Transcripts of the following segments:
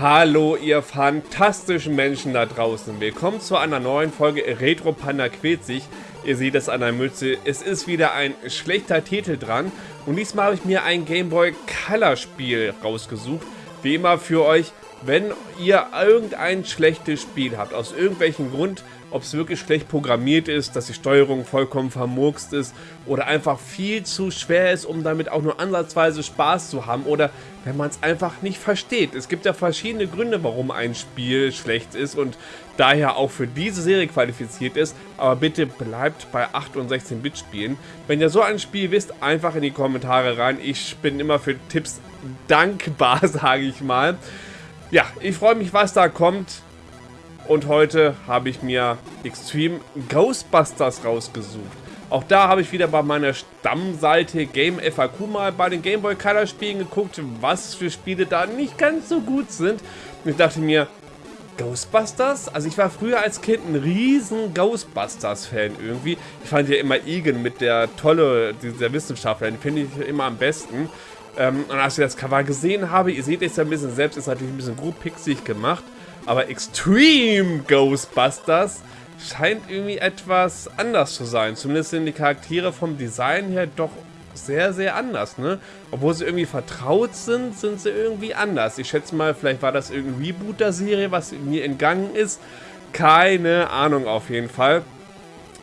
Hallo ihr fantastischen Menschen da draußen. Willkommen zu einer neuen Folge Retro Panda quält sich. Ihr seht es an der Mütze. Es ist wieder ein schlechter Titel dran. Und diesmal habe ich mir ein Game Boy Color Spiel rausgesucht. Wie immer für euch, wenn ihr irgendein schlechtes Spiel habt, aus irgendwelchen Grund, ob es wirklich schlecht programmiert ist, dass die Steuerung vollkommen vermurkst ist oder einfach viel zu schwer ist, um damit auch nur ansatzweise Spaß zu haben oder wenn man es einfach nicht versteht. Es gibt ja verschiedene Gründe, warum ein Spiel schlecht ist und daher auch für diese Serie qualifiziert ist, aber bitte bleibt bei 8 und 16-Bit Spielen. Wenn ihr so ein Spiel wisst, einfach in die Kommentare rein. Ich bin immer für Tipps dankbar, sage ich mal. Ja, ich freue mich, was da kommt. Und heute habe ich mir Extreme Ghostbusters rausgesucht. Auch da habe ich wieder bei meiner Stammseite Game FAQ mal bei den Game Boy Color Spielen geguckt, was für Spiele da nicht ganz so gut sind. Und ich dachte mir, Ghostbusters? Also ich war früher als Kind ein riesen Ghostbusters-Fan irgendwie. Ich fand ja immer Egan mit der tolle, dieser Wissenschaftler, den finde ich immer am besten. Ähm, und als ich das Cover gesehen habe, ihr seht es ja ein bisschen selbst, ist natürlich ein bisschen gut pixelig gemacht. Aber Extreme Ghostbusters scheint irgendwie etwas anders zu sein. Zumindest sind die Charaktere vom Design her doch sehr, sehr anders, ne? Obwohl sie irgendwie vertraut sind, sind sie irgendwie anders. Ich schätze mal, vielleicht war das irgendein Reboot der Serie, was mir entgangen ist. Keine Ahnung auf jeden Fall.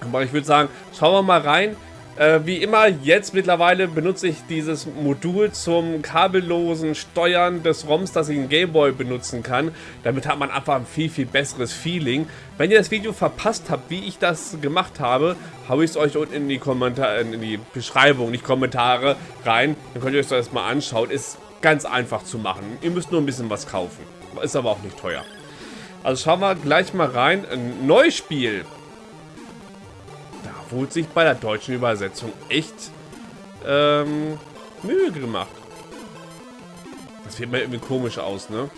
Aber ich würde sagen, schauen wir mal rein. Äh, wie immer, jetzt mittlerweile benutze ich dieses Modul zum kabellosen Steuern des ROMs, das ich in Gameboy benutzen kann. Damit hat man einfach ein viel, viel besseres Feeling. Wenn ihr das Video verpasst habt, wie ich das gemacht habe, habe ich es euch unten in die, Kommentar in die Beschreibung, nicht Kommentare, rein. Dann könnt ihr euch das mal anschauen. Ist ganz einfach zu machen. Ihr müsst nur ein bisschen was kaufen. Ist aber auch nicht teuer. Also schauen wir gleich mal rein. Ein neues Wurde sich bei der deutschen Übersetzung echt ähm, Mühe gemacht. Das sieht mir irgendwie komisch aus, ne?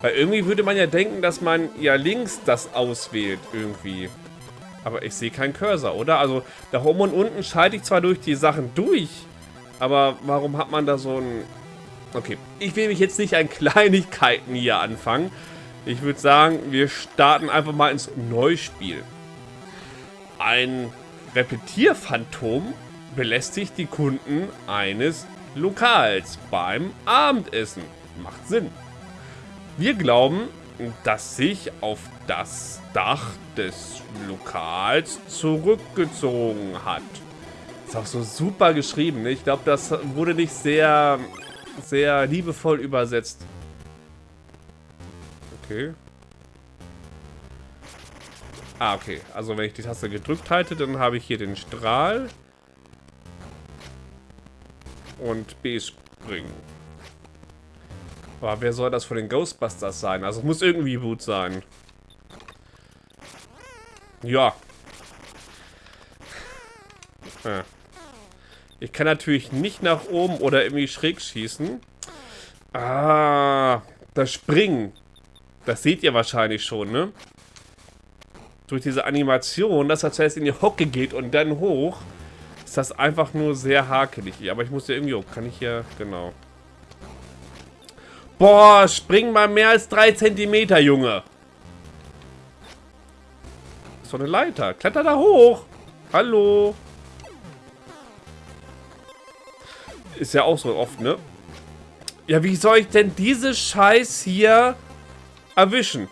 Weil irgendwie würde man ja denken, dass man ja links das auswählt irgendwie. Aber ich sehe keinen Cursor, oder? Also da oben und unten schalte ich zwar durch die Sachen durch, aber warum hat man da so ein... Okay, ich will mich jetzt nicht an Kleinigkeiten hier anfangen. Ich würde sagen, wir starten einfach mal ins Neuspiel. Ein Repetierphantom belästigt die Kunden eines Lokals beim Abendessen. Macht Sinn. Wir glauben, dass sich auf das Dach des Lokals zurückgezogen hat. Ist auch so super geschrieben. Ne? Ich glaube, das wurde nicht sehr, sehr liebevoll übersetzt. Okay. Ah, okay. Also wenn ich die Taste gedrückt halte, dann habe ich hier den Strahl. Und B springen. Aber wer soll das von den Ghostbusters sein? Also es muss irgendwie gut sein. Ja. Ah. Ich kann natürlich nicht nach oben oder irgendwie schräg schießen. Ah, das Springen. Das seht ihr wahrscheinlich schon, ne? Durch diese Animation, dass er zuerst in die Hocke geht und dann hoch, ist das einfach nur sehr hakelig. Aber ich muss ja irgendwie hoch. Kann ich hier... Genau. Boah, spring mal mehr als 3 cm, Junge. doch eine Leiter. Kletter da hoch. Hallo. Ist ja auch so oft, ne? Ja, wie soll ich denn diese Scheiß hier erwischen?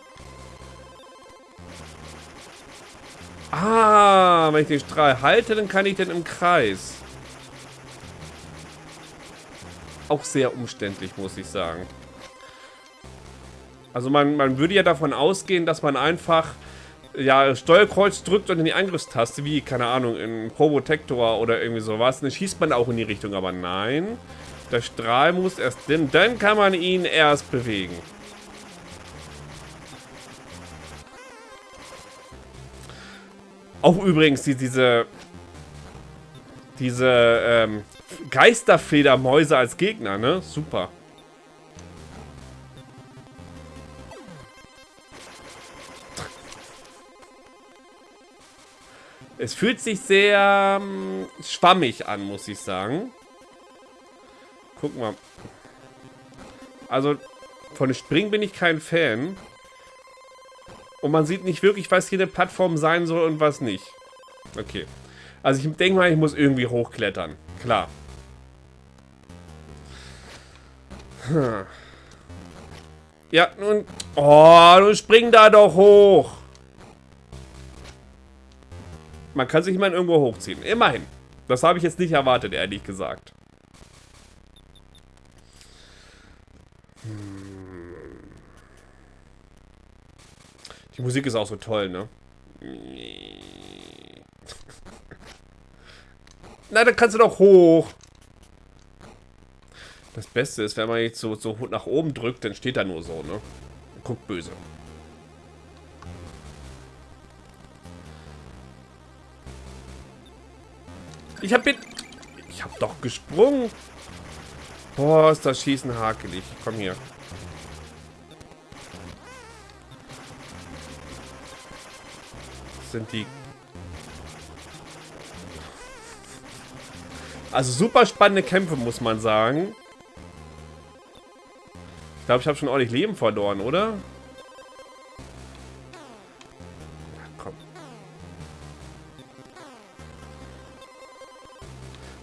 Ah, wenn ich den Strahl halte, dann kann ich den im Kreis. Auch sehr umständlich, muss ich sagen. Also man, man würde ja davon ausgehen, dass man einfach ja, Steuerkreuz drückt und in die Angriffstaste, wie, keine Ahnung, in Probotector oder irgendwie sowas. Dann schießt man auch in die Richtung, aber nein. Der Strahl muss erst, denn dann kann man ihn erst bewegen. Auch übrigens die, diese diese ähm, Geisterfledermäuse als Gegner, ne? Super. Es fühlt sich sehr ähm, schwammig an, muss ich sagen. Gucken wir. Also, Von Springen bin ich kein Fan. Und man sieht nicht wirklich, was hier eine Plattform sein soll und was nicht. Okay. Also ich denke mal, ich muss irgendwie hochklettern. Klar. Hm. Ja, nun... Oh, du spring da doch hoch. Man kann sich mal irgendwo hochziehen. Immerhin. Das habe ich jetzt nicht erwartet, ehrlich gesagt. Die Musik ist auch so toll, ne? Na, dann kannst du doch hoch. Das Beste ist, wenn man jetzt so, so nach oben drückt, dann steht er nur so, ne? Guckt böse. Ich hab mit... Ich hab doch gesprungen. Boah, ist das Schießen hakelig. Komm hier. Sind die... Also super spannende Kämpfe, muss man sagen. Ich glaube, ich habe schon ordentlich Leben verloren, oder?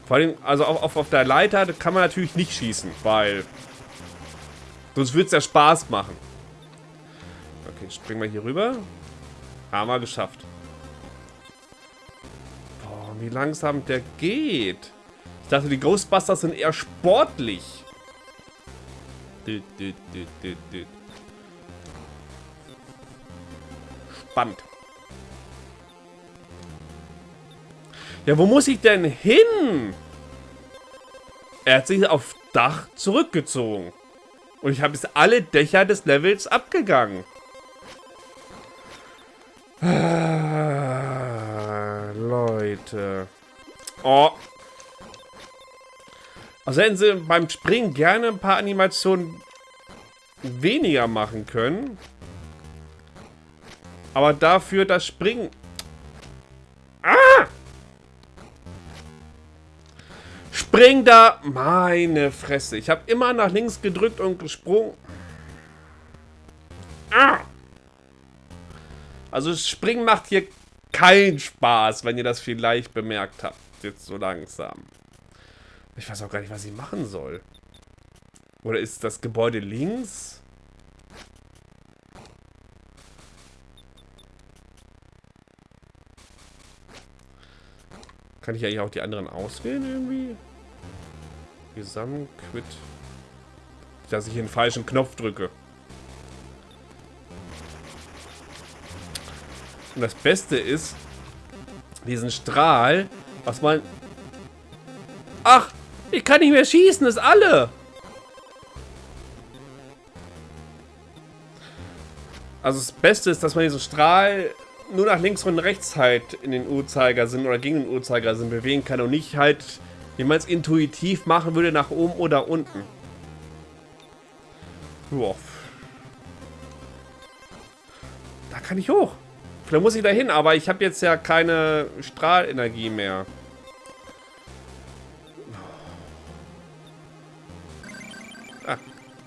Vor allem, also auf, auf, auf der Leiter kann man natürlich nicht schießen, weil... Sonst würde es ja Spaß machen. Okay, springen wir hier rüber. Haben wir geschafft. Wie langsam der geht. Ich dachte, die Ghostbusters sind eher sportlich. Spannend. Ja, wo muss ich denn hin? Er hat sich auf Dach zurückgezogen. Und ich habe jetzt alle Dächer des Levels abgegangen. Ah, Leute. Oh, also hätten sie beim Springen gerne ein paar Animationen weniger machen können. Aber dafür das Springen... Ah! Spring da! Meine Fresse. Ich habe immer nach links gedrückt und gesprungen. Ah! Also Springen macht hier keinen Spaß, wenn ihr das vielleicht bemerkt habt. Jetzt so langsam. Ich weiß auch gar nicht, was ich machen soll. Oder ist das Gebäude links? Kann ich eigentlich auch die anderen auswählen irgendwie? Gesamtquit. Dass ich den falschen Knopf drücke. Und das Beste ist, diesen Strahl, was man... Ach, ich kann nicht mehr schießen, das ist alle. Also das Beste ist, dass man diesen Strahl nur nach links und rechts halt in den Uhrzeigersinn oder gegen den Uhrzeigersinn bewegen kann und nicht halt, wie man es intuitiv machen würde, nach oben oder unten. Boah. Da kann ich hoch. Vielleicht muss ich da hin, aber ich habe jetzt ja keine Strahlenergie mehr.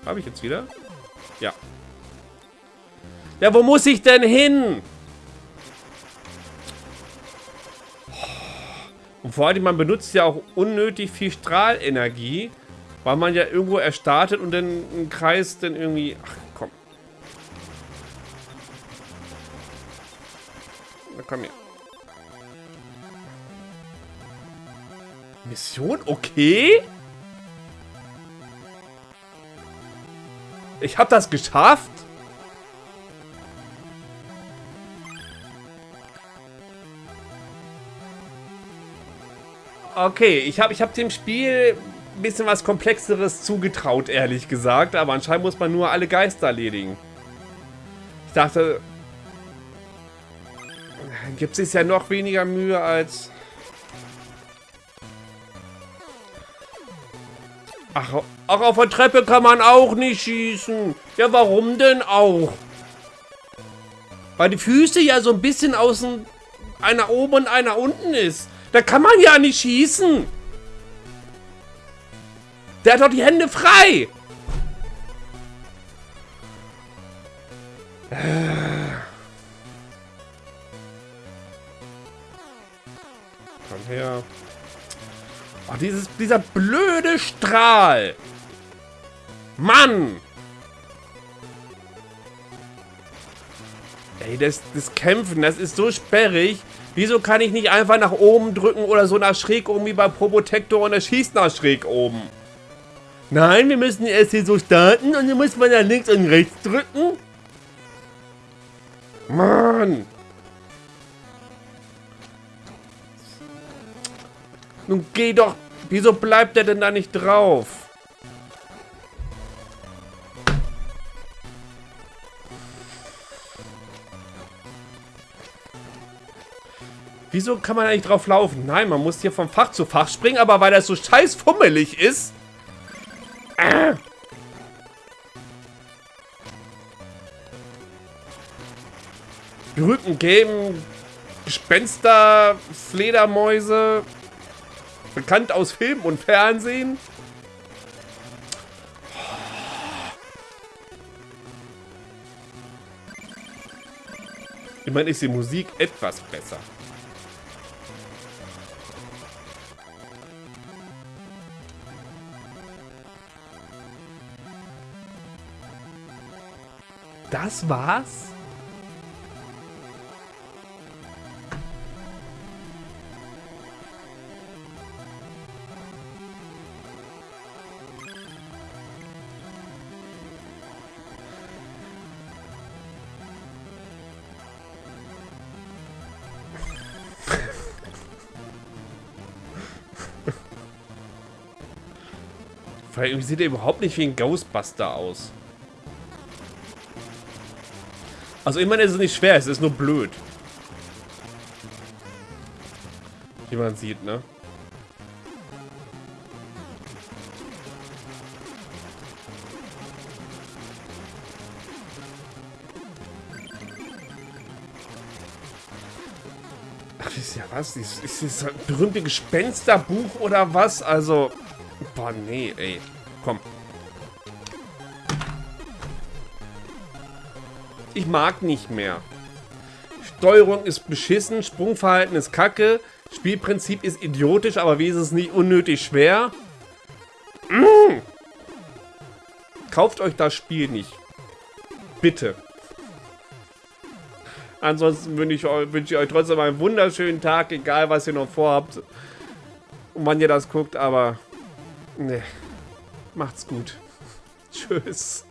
Habe ich jetzt wieder? Ja. Ja, wo muss ich denn hin? Und vor allem, man benutzt ja auch unnötig viel Strahlenergie, weil man ja irgendwo erstartet und dann einen Kreis dann irgendwie... Ach, Na, komm her. Mission? Okay. Ich habe das geschafft? Okay, ich habe ich hab dem Spiel ein bisschen was Komplexeres zugetraut, ehrlich gesagt. Aber anscheinend muss man nur alle Geister erledigen. Ich dachte... Gibt es ja noch weniger Mühe als... Ach, Ach, auf der Treppe kann man auch nicht schießen. Ja, warum denn auch? Weil die Füße ja so ein bisschen außen... Einer oben und einer unten ist. Da kann man ja nicht schießen. Der hat doch die Hände frei. Komm her. Oh, dieses, dieser blöde Strahl. Mann! Ey, das, das Kämpfen, das ist so sperrig. Wieso kann ich nicht einfach nach oben drücken oder so nach schräg oben wie bei Probotector und er schießt nach schräg oben? Nein, wir müssen erst hier so starten und dann muss man ja links und rechts drücken. Mann! Nun geh doch. Wieso bleibt er denn da nicht drauf? Wieso kann man eigentlich drauf laufen? Nein, man muss hier vom Fach zu Fach springen, aber weil das so scheiß fummelig ist. Äh. Berühmten Game, Gespenster, Fledermäuse, bekannt aus Film und Fernsehen. Immerhin ist die Musik etwas besser. Das war's? Weil sieht er überhaupt nicht wie ein Ghostbuster aus. Also ich meine, es ist nicht schwer, es ist nur blöd. Wie man sieht, ne? Ach, ist ja was? Ist, ist das berühmte Gespensterbuch oder was? Also, boah, nee, ey. Komm. Ich mag nicht mehr. Steuerung ist beschissen, Sprungverhalten ist kacke, Spielprinzip ist idiotisch, aber wie ist es nicht unnötig schwer? Mmh. Kauft euch das Spiel nicht. Bitte. Ansonsten wünsche ich, wünsch ich euch trotzdem einen wunderschönen Tag, egal was ihr noch vorhabt und wann ihr das guckt, aber ne, macht's gut. Tschüss.